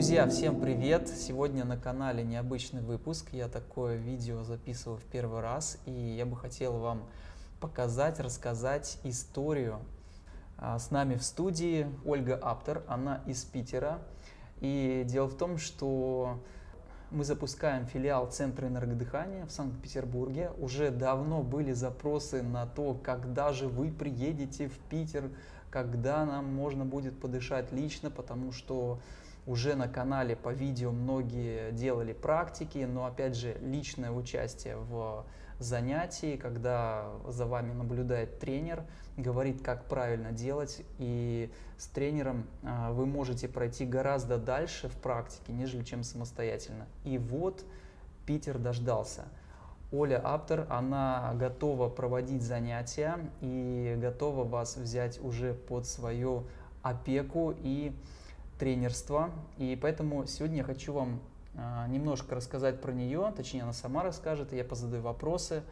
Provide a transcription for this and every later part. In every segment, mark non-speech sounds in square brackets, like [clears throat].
Друзья, всем привет! Сегодня на канале необычный выпуск. Я такое видео записываю в первый раз, и я бы хотел вам показать, рассказать историю. А, с нами в студии Ольга Аптер, она из Питера. И дело в том, что мы запускаем филиал Центра энергодыхания в Санкт-Петербурге. Уже давно были запросы на то, когда же вы приедете в Питер, когда нам можно будет подышать лично, потому что уже на канале по видео многие делали практики, но опять же личное участие в занятии, когда за вами наблюдает тренер, говорит, как правильно делать, и с тренером а, вы можете пройти гораздо дальше в практике, нежели чем самостоятельно. И вот Питер дождался. Оля Аптер, она готова проводить занятия и готова вас взять уже под свою опеку и тренерство. И поэтому сегодня я хочу вам а, немножко рассказать про нее, точнее она сама расскажет, и я позадаю вопросы.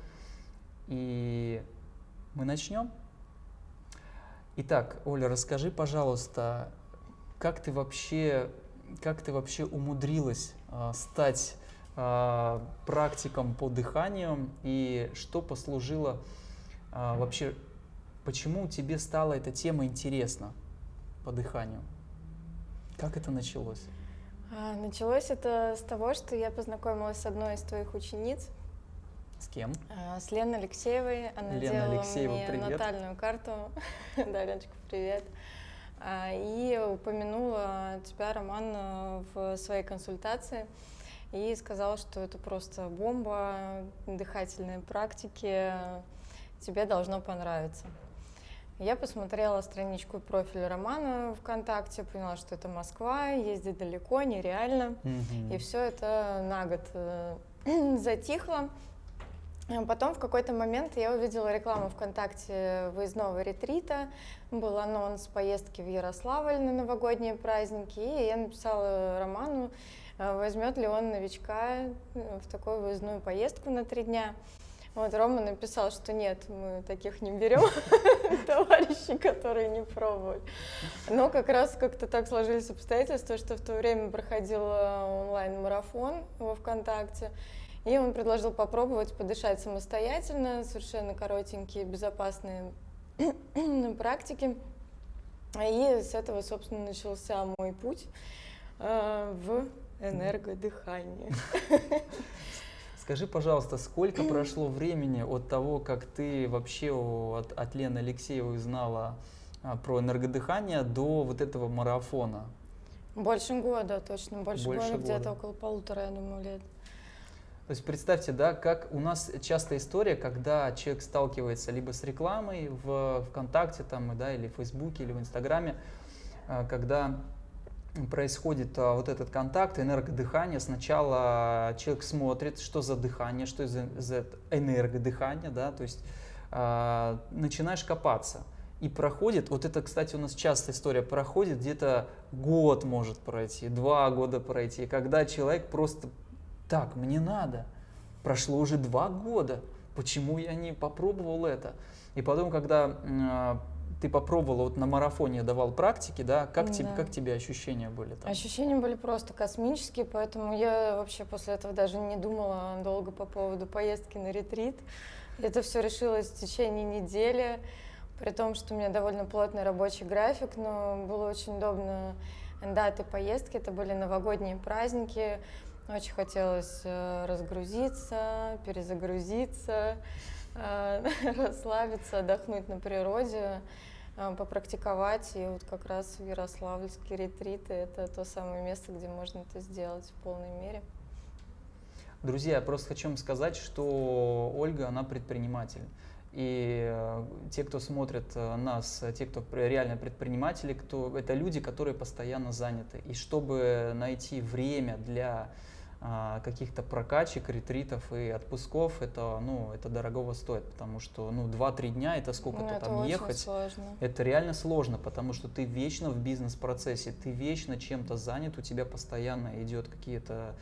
И мы начнем. Итак, Оля, расскажи, пожалуйста, как ты вообще, как ты вообще умудрилась э, стать э, практиком по дыханию и что послужило э, вообще, почему тебе стала эта тема интересна по дыханию? Как это началось? А, началось это с того, что я познакомилась с одной из твоих учениц. С кем? А, с Леной Алексеевой. Она Лена делала Алексеева, мне привет. натальную карту. [laughs] да, Леночка, привет. А, и упомянула тебя, Роман, в своей консультации и сказала, что это просто бомба, дыхательные практики, тебе должно понравиться. Я посмотрела страничку и профиль Романа ВКонтакте, поняла, что это Москва, ездить далеко, нереально. Mm-hmm. И все это на год э, [clears throat] затихло. Потом в какой-то момент я увидела рекламу ВКонтакте выездного ретрита, был анонс поездки в Ярославль на новогодние праздники, и я написала Роману, э, возьмет ли он новичка э, в такую выездную поездку на три дня. Вот Рома написал, что нет, мы таких не берем, [laughs] товарищи, которые не пробовали. Но как раз как-то так сложились обстоятельства, что в то время проходил онлайн-марафон во ВКонтакте, и он предложил попробовать подышать самостоятельно, совершенно коротенькие, безопасные [clears throat] практики. И с этого, собственно, начался мой путь э, в энергодыхание. [laughs] Скажи, пожалуйста, сколько прошло времени от того, как ты вообще от, от Лены Алексеевой узнала а, про энергодыхание до вот этого марафона? Больше года, точно, больше, больше года, где-то около полутора, я думаю, лет. То есть представьте, да, как у нас часто история, когда человек сталкивается либо с рекламой в ВКонтакте там, да, или в Фейсбуке, или в Инстаграме, а, когда происходит а, вот этот контакт, энергодыхание. Сначала человек смотрит, что за дыхание, что за, за энергодыхание, да, то есть а, начинаешь копаться. И проходит, вот это, кстати, у нас часто история проходит, где-то год может пройти, два года пройти, когда человек просто, так, мне надо, прошло уже два года, почему я не попробовал это? И потом, когда а, ты попробовала, вот на марафоне давал практики, да, как, да. Тебе, как тебе ощущения были там? Ощущения были просто космические, поэтому я вообще после этого даже не думала долго по поводу поездки на ретрит. Это все решилось в течение недели, при том, что у меня довольно плотный рабочий график, но было очень удобно даты поездки, это были новогодние праздники, очень хотелось э, разгрузиться, перезагрузиться, [laughs] расслабиться, отдохнуть на природе. А, попрактиковать. И вот как раз Ярославльские ретриты — это то самое место, где можно это сделать в полной мере. Друзья, я просто хочу вам сказать, что Ольга, она предприниматель. И э, те, кто смотрит э, нас, те, кто реально предприниматели, кто, это люди, которые постоянно заняты. И чтобы найти время для каких-то прокачек, ретритов и отпусков, это, ну, это дорогого стоит, потому что ну, 2-3 дня это сколько-то ну, там ехать. Сложно. Это реально сложно, потому что ты вечно в бизнес-процессе, ты вечно чем-то занят, у тебя постоянно идет какие-то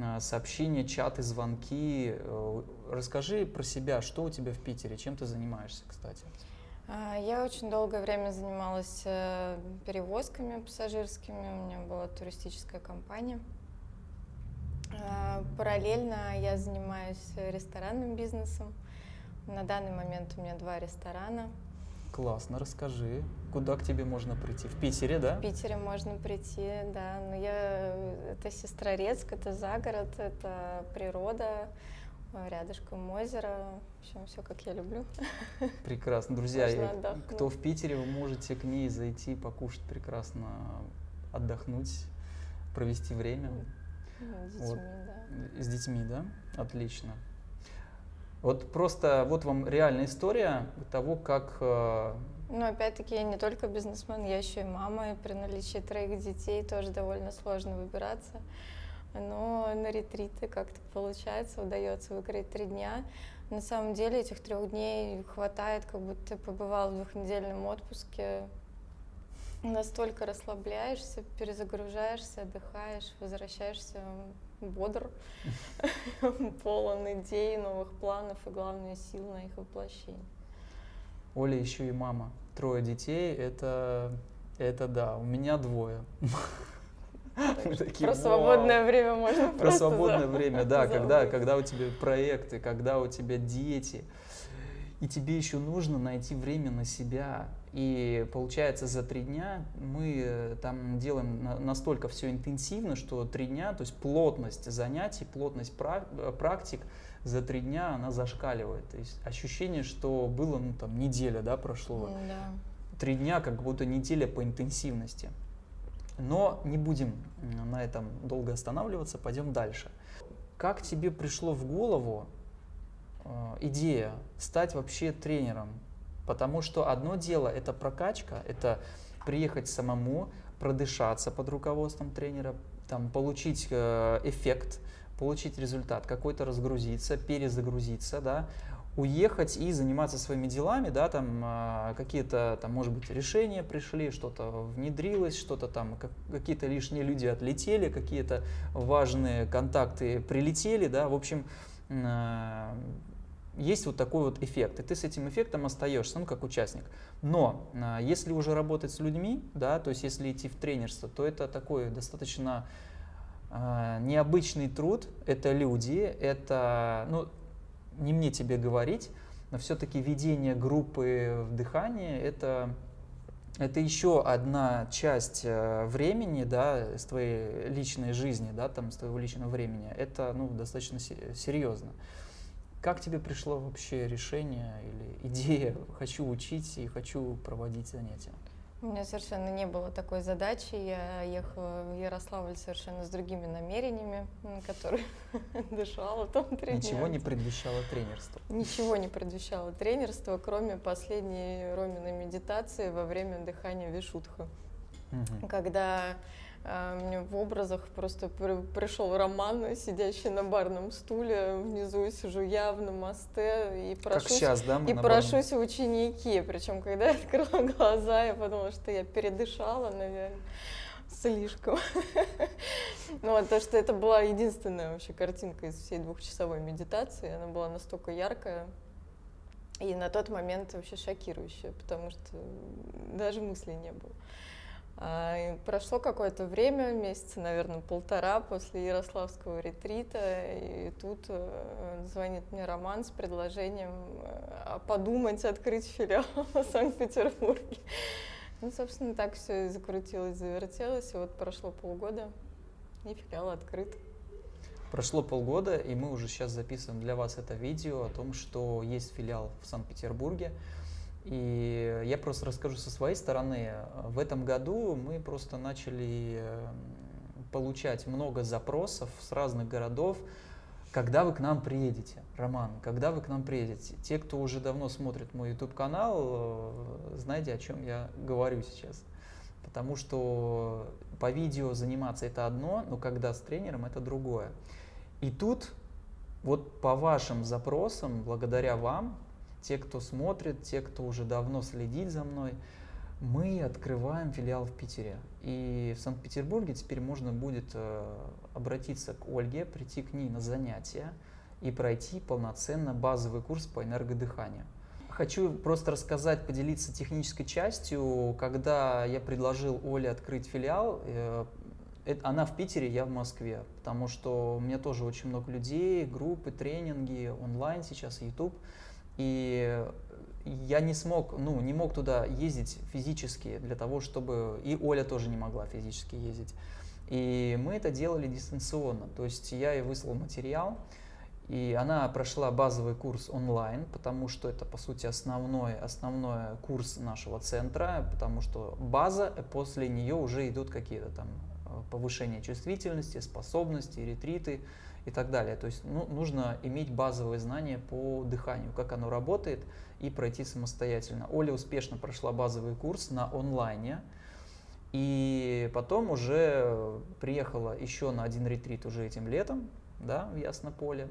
а, сообщения, чаты, звонки. Э, расскажи про себя, что у тебя в Питере, чем ты занимаешься, кстати? А, я очень долгое время занималась э, перевозками пассажирскими, у меня была туристическая компания. А, параллельно я занимаюсь ресторанным бизнесом. На данный момент у меня два ресторана. Классно, расскажи, куда к тебе можно прийти? В Питере, да? В Питере можно прийти, да. Но я это Сестрорецк, это загород, это природа, рядышком озеро. В общем, все как я люблю. [laughs] Прекрасно. Друзья, кто в Питере, вы можете к ней зайти, покушать прекрасно, отдохнуть, провести время. С детьми, вот. да. С детьми, да? Отлично. Вот просто вот вам реальная история того, как... Э, ну, опять-таки, я не только бизнесмен, я еще и мама, и при наличии троих детей тоже довольно сложно выбираться. Но на ретриты как-то получается, удается выкроить три дня. На самом деле этих трех дней хватает, как будто ты побывал в двухнедельном отпуске, настолько расслабляешься, перезагружаешься, отдыхаешь, возвращаешься бодр, [laughs] полон идей, новых планов и, главное, сил на их воплощение. Оля еще и мама. Трое детей, это, это да, у меня двое. Про свободное время можно Про свободное время, да, когда, когда у тебя проекты, когда у тебя дети, и тебе еще нужно найти время на себя. И получается, за три дня мы э, там делаем настолько все интенсивно, что три дня, то есть плотность занятий, плотность э, практик за три дня она зашкаливает. То есть ощущение, что было, ну там, неделя, да, прошло. Да. Три дня, как будто неделя по интенсивности. Но не будем на этом долго останавливаться, пойдем дальше. Как тебе пришло в голову идея стать вообще тренером, потому что одно дело это прокачка, это приехать самому, продышаться под руководством тренера, там, получить э, эффект, получить результат, какой-то разгрузиться, перезагрузиться, да, уехать и заниматься своими делами, да, там э, какие-то, там, может быть, решения пришли, что-то внедрилось, что-то там, как, какие-то лишние люди отлетели, какие-то важные контакты прилетели, да, в общем, есть вот такой вот эффект, и ты с этим эффектом остаешься, ну, как участник. Но а, если уже работать с людьми, да, то есть если идти в тренерство, то это такой достаточно а, необычный труд, это люди, это, ну, не мне тебе говорить, но все-таки ведение группы в дыхании это, это еще одна часть э, времени, да, с твоей личной жизни, да, там, с твоего личного времени. Это, ну, достаточно серьезно. Как тебе пришло вообще решение или идея «хочу учить и хочу проводить занятия»? У меня совершенно не было такой задачи. Я ехала в Ярославль совершенно с другими намерениями, которые [laughs] дышала там тренер. Ничего не предвещало тренерство? Ничего не предвещало тренерство, кроме последней Роминой медитации во время дыхания Вишутха. Угу. Когда а, мне в образах просто пришел Роман, сидящий на барном стуле, внизу сижу я в намасте и прошусь, сейчас, да, и прошусь в ученики. Причем, когда я [laughs] открыла глаза, я подумала, что я передышала, наверное слишком. [laughs] Ну, то, что это была единственная вообще картинка из всей двухчасовой медитации. Она была настолько яркая и на тот момент вообще шокирующая, потому что даже мыслей не было. А, прошло какое-то время, месяца, наверное, полтора после Ярославского ретрита, и тут э, звонит мне Роман с предложением э, подумать, открыть филиал [laughs] в Санкт-Петербурге. Ну, собственно, так все и закрутилось, завертелось, и вот прошло полгода, и филиал открыт. Прошло полгода, и мы уже сейчас записываем для вас это видео о том, что есть филиал в Санкт-Петербурге. И я просто расскажу со своей стороны. В этом году мы просто начали получать много запросов с разных городов, когда вы к нам приедете, Роман, когда вы к нам приедете. Те, кто уже давно смотрит мой YouTube-канал, э, знаете, о чем я говорю сейчас. Потому что по видео заниматься это одно, но когда с тренером это другое. И тут вот по вашим запросам, благодаря вам, те, кто смотрит, те, кто уже давно следит за мной, мы открываем филиал в Питере. И в Санкт-Петербурге теперь можно будет э, обратиться к Ольге, прийти к ней на занятия и пройти полноценно базовый курс по энергодыханию. хочу просто рассказать, поделиться технической частью. Когда я предложил Оле открыть филиал, э, она в Питере, я в Москве, потому что у меня тоже очень много людей, группы, тренинги, онлайн сейчас, YouTube. И я не смог, ну, не мог туда ездить физически для того, чтобы... И Оля тоже не могла физически ездить. И мы это делали дистанционно. То есть я ей выслал материал, и она прошла базовый курс онлайн, потому что это, по сути, основной, основной курс нашего центра, потому что база, после нее уже идут какие-то там э, повышение чувствительности, способности, ретриты и так далее. То есть ну, нужно иметь базовые знания по дыханию, как оно работает, и пройти самостоятельно. Оля успешно прошла базовый курс на онлайне, и потом уже приехала еще на один ретрит уже этим летом, да, в Яснополе.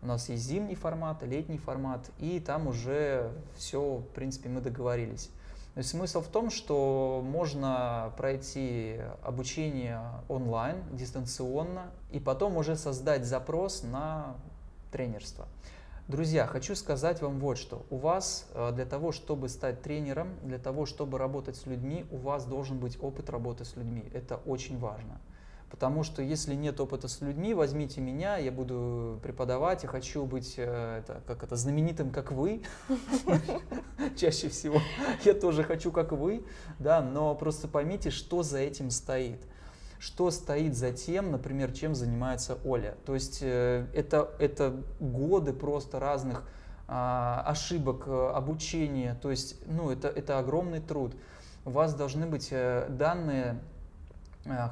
У нас есть зимний формат, летний формат, и там уже все, в принципе, мы договорились. То есть смысл в том, что можно пройти обучение онлайн, дистанционно, и потом уже создать запрос на тренерство. Друзья, хочу сказать вам вот что. У вас э, для того, чтобы стать тренером, для того, чтобы работать с людьми, у вас должен быть опыт работы с людьми. Это очень важно. Потому что если нет опыта с людьми, возьмите меня, я буду преподавать, я хочу быть э, это, как это, знаменитым, как вы, [laughs] чаще всего. [laughs] Я тоже хочу, как вы, да, но просто поймите, что за этим стоит. Что стоит за тем, например, чем занимается Оля. То есть э, это, это годы просто разных а, ошибок, э, обучения, то есть ну, это, это огромный труд. У вас должны быть данные Э,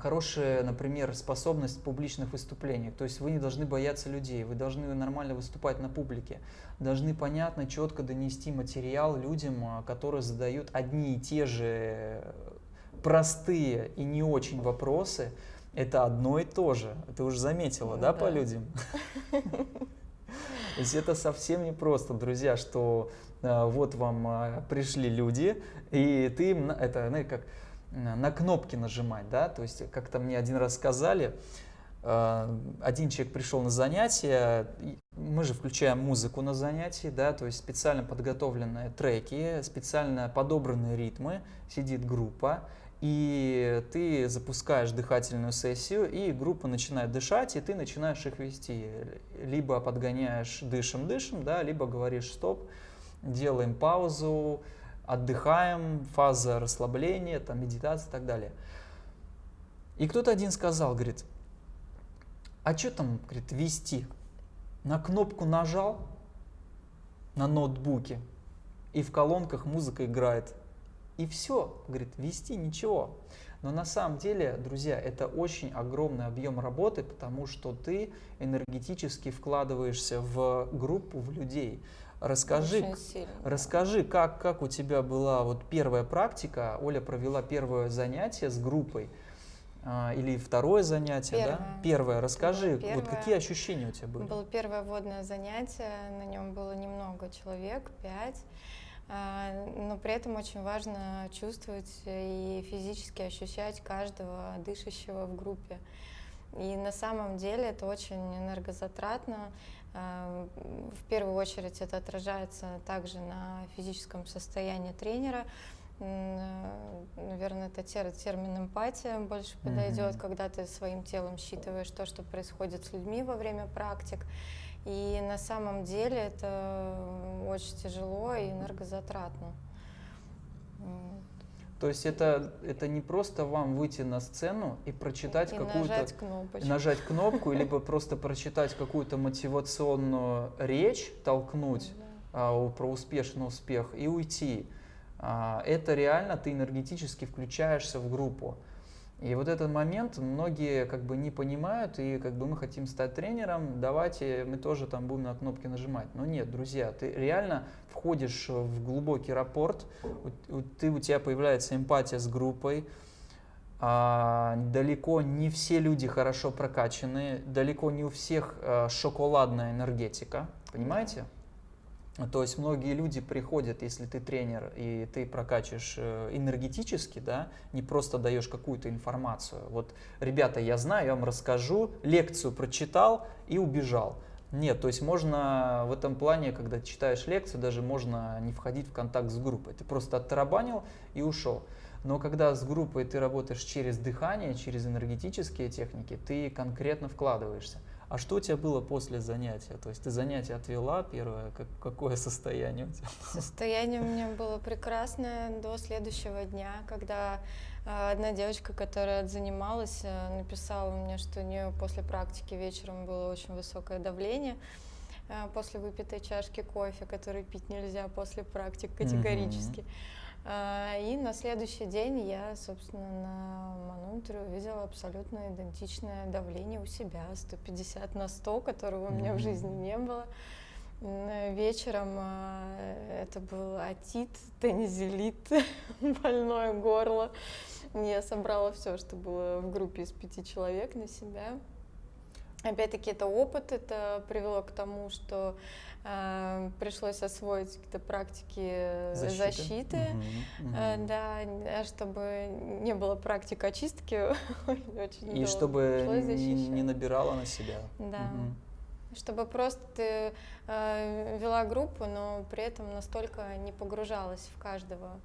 хорошая, например, способность публичных выступлениях. То есть вы не должны бояться людей, вы должны нормально выступать на публике, должны понятно, четко донести материал людям, э, которые задают одни и те же простые и не очень вопросы. Это одно и то же. Ты уже заметила, да, да по людям? [laughs] То есть это совсем не просто, друзья, что э, вот вам пришли люди, и ты им, это, знаете, как на кнопки нажимать, да, то есть как-то мне один раз сказали, э, один человек пришел на занятие, мы же включаем музыку на занятии, да, то есть специально подготовленные треки, специально подобранные ритмы, сидит группа, и ты запускаешь дыхательную сессию, и группа начинает дышать, и ты начинаешь их вести. Либо подгоняешь дышим-дышим, да, либо говоришь стоп, делаем паузу, отдыхаем, фаза расслабления, там, медитация и так далее. И кто-то один сказал, говорит, а что там, говорит, вести? На кнопку нажал на ноутбуке, и в колонках музыка играет. И все, говорит, вести ничего. Но на самом деле, друзья, это очень огромный объем работы, потому что ты энергетически вкладываешься в группу, в людей. Расскажи, расскажи как, как у тебя была вот первая практика, Оля провела первое занятие с группой, а, или второе занятие, первое. да? Первое. Расскажи, первое. вот какие ощущения у тебя были? Было первое водное занятие, на нем было немного человек, пять, а, но при этом очень важно чувствовать и физически ощущать каждого дышащего в группе. И на самом деле это очень энергозатратно, в первую очередь это отражается также на физическом состоянии тренера. Э, Наверное, это термин эмпатия больше подойдет, mm-hmm. когда ты своим телом считываешь то, что происходит с людьми во время практик. И на самом деле это очень тяжело и энергозатратно. То есть это, это не просто вам выйти на сцену и прочитать какую-то... нажать кнопочку. Нажать кнопку, либо просто прочитать какую-то мотивационную речь, толкнуть а, про успешный успех и уйти. А, это реально ты энергетически включаешься в группу. И вот этот момент многие как бы не понимают, и как бы мы хотим стать тренером, давайте мы тоже там будем на кнопки нажимать. Но нет, друзья, ты реально входишь в глубокий рапорт, у, ты, у тебя появляется эмпатия с группой, а, далеко не все люди хорошо прокачаны, далеко не у всех а, шоколадная энергетика, понимаете? То есть многие люди приходят, если ты тренер и ты прокачиваешь э, энергетически, да, не просто даешь какую-то информацию. Вот, ребята, я знаю, я вам расскажу, лекцию прочитал и убежал. Нет, то есть можно в этом плане, когда читаешь лекцию, даже можно не входить в контакт с группой. Ты просто оттарабанил и ушел. Но когда с группой ты работаешь через дыхание, через энергетические техники, ты конкретно вкладываешься. А что у тебя было после занятия? То есть ты занятие отвела первое, как, какое состояние у тебя? Состояние у меня было прекрасное до следующего дня, когда э, одна девочка, которая занималась, э, написала мне, что у нее после практики вечером было очень высокое давление э, после выпитой чашки кофе, который пить нельзя после практик категорически. Mm-hmm. А, и на следующий день я, собственно, на манунтре увидела абсолютно идентичное давление у себя, 150 на 100, которого у меня в жизни не было. Вечером а, это был атит, тензилит, [laughs] больное горло. Я собрала все, что было в группе из пяти человек на себя. Опять-таки это опыт, это привело к тому, что э, пришлось освоить какие-то практики защиты, защиты угу, угу. да, чтобы не было практик очистки. [laughs] очень И чтобы не, не набирала на себя. Да. Угу. Чтобы просто ты э, вела группу, но при этом настолько не погружалась в каждого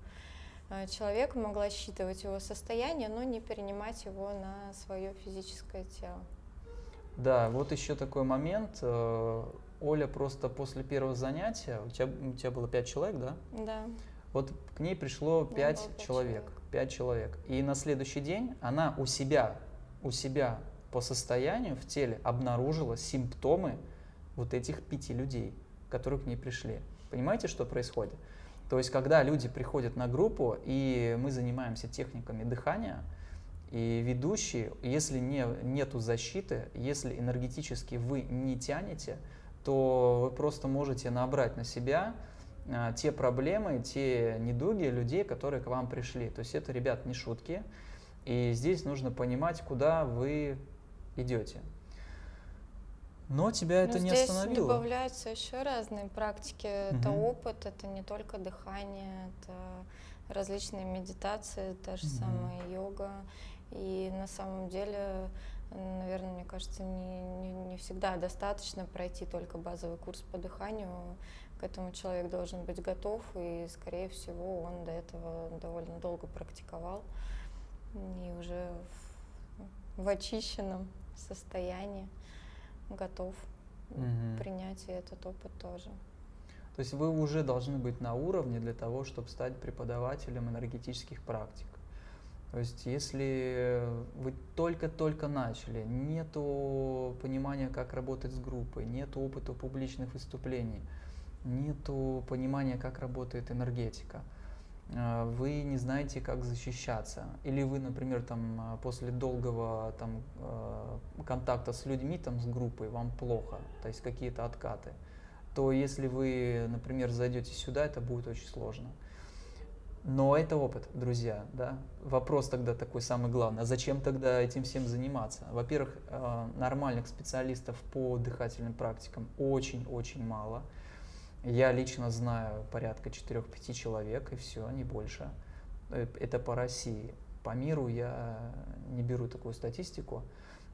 э, человека, могла считывать его состояние, но не перенимать его на свое физическое тело. Да, вот еще такой момент. Э, Оля просто после первого занятия, у тебя, у тебя было пять человек, да? Да. Вот к ней пришло пять человек, пять человек. И на следующий день она у себя, у себя по состоянию в теле обнаружила симптомы вот этих пяти людей, которые к ней пришли. Понимаете, что происходит? То есть, когда люди приходят на группу, и мы занимаемся техниками дыхания, и ведущий, если не, нету защиты, если энергетически вы не тянете, то вы просто можете набрать на себя а, те проблемы, те недуги людей, которые к вам пришли. То есть это, ребят, не шутки. И здесь нужно понимать, куда вы идете. Но тебя это Но не здесь остановило. добавляются еще разные практики. Угу. Это опыт, это не только дыхание, это различные медитации, та же угу. самая йога. И на самом деле, наверное, мне кажется, не, не, не всегда достаточно пройти только базовый курс по дыханию. К этому человек должен быть готов, и, скорее всего, он до этого довольно долго практиковал и уже в, в очищенном состоянии готов угу. принять и этот опыт тоже. То есть вы уже должны быть на уровне для того, чтобы стать преподавателем энергетических практик. То есть, если вы только-только начали, нету понимания, как работать с группой, нету опыта публичных выступлений, нету понимания, как работает энергетика, а, вы не знаете, как защищаться, или вы, например, там, а, после долгого там, а, контакта с людьми, там, с группой, вам плохо, то есть какие-то откаты, то если вы, например, зайдете сюда, это будет очень сложно. Но это опыт, друзья, да. Вопрос тогда такой самый главный, а зачем тогда этим всем заниматься? Во-первых, э, нормальных специалистов по дыхательным практикам очень-очень мало. Я лично знаю порядка 4-5 человек, и все, не больше. Э, это по России. По миру я не беру такую статистику,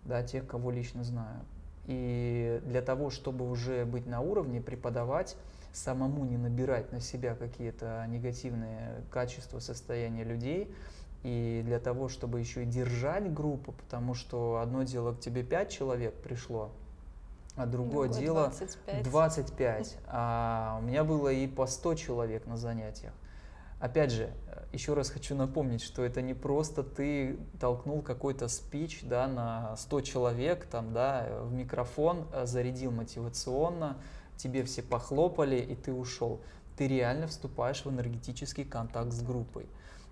да, тех, кого лично знаю. И для того, чтобы уже быть на уровне, преподавать, самому не набирать на себя какие-то негативные качества, состояния людей, и для того, чтобы еще и держать группу, потому что одно дело к тебе 5 человек пришло, а другое Другой дело 25. 25. А у меня было и по 100 человек на занятиях. Опять же, еще раз хочу напомнить, что это не просто ты толкнул какой-то спич да, на 100 человек там, да, в микрофон, э, зарядил мотивационно, тебе все похлопали, и ты ушел. Ты реально вступаешь в энергетический контакт с группой.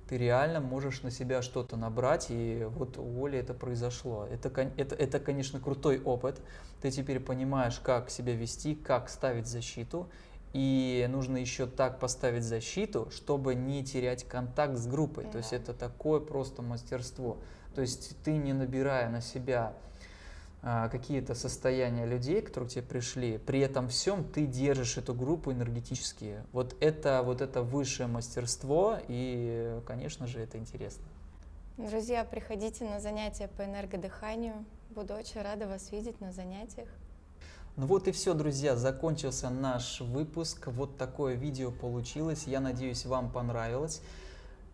Ты реально можешь на себя что-то набрать, и вот у Оли это произошло. Это, это, это, конечно, крутой опыт. Ты теперь понимаешь, как себя вести, как ставить защиту, и нужно еще так поставить защиту, чтобы не терять контакт с группой. Да. То есть это такое просто мастерство. То есть ты не набирая на себя какие-то состояния людей, которые к тебе пришли, при этом всем ты держишь эту группу энергетически. Вот это, вот это высшее мастерство, и, конечно же, это интересно. Друзья, приходите на занятия по энергодыханию. Буду очень рада вас видеть на занятиях. Ну вот и все, друзья, закончился наш выпуск. Вот такое видео получилось. Я надеюсь, вам понравилось.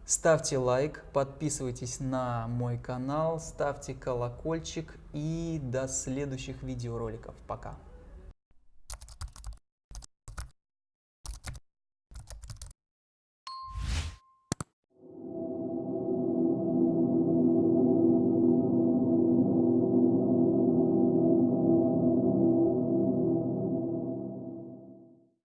Ставьте лайк, подписывайтесь на мой канал, ставьте колокольчик и до следующих видеороликов. Пока!